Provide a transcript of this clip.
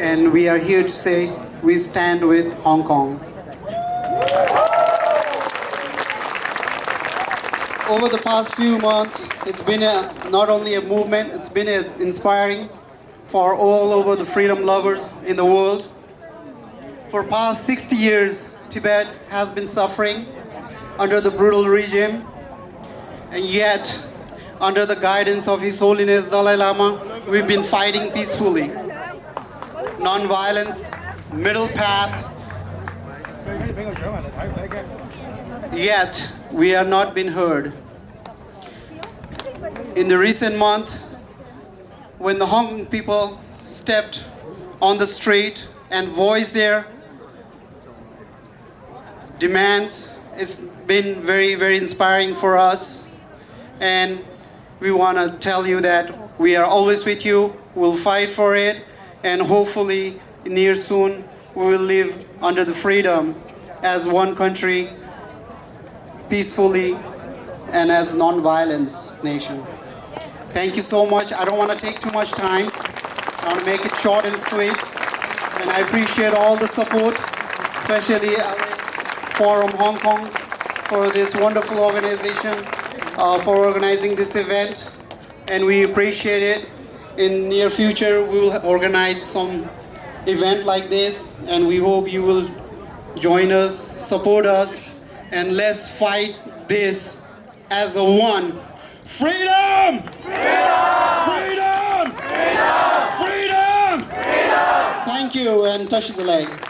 and we are here to say we stand with Hong Kong. Over the past few months, it's been a, not only a movement, it's been a, inspiring for all over the freedom lovers in the world. For past 60 years, Tibet has been suffering under the brutal regime, and yet, under the guidance of His Holiness Dalai Lama, we've been fighting peacefully. Non-violence, middle path, yet we are not been heard. In the recent month, when the Hong Kong people stepped on the street and voiced their demands, it's been very, very inspiring for us. And we want to tell you that we are always with you, we'll fight for it, and hopefully near soon we will live under the freedom as one country, peacefully, and as non-violence nation. Thank you so much. I don't want to take too much time. I want to make it short and sweet. And I appreciate all the support, especially Forum Hong Kong for this wonderful organization, uh, for organizing this event. And we appreciate it. In near future, we will organize some event like this, and we hope you will join us, support us, and let's fight this as a one. Freedom! Freedom! Freedom! Freedom! Freedom! Thank you, and Tashi Delek.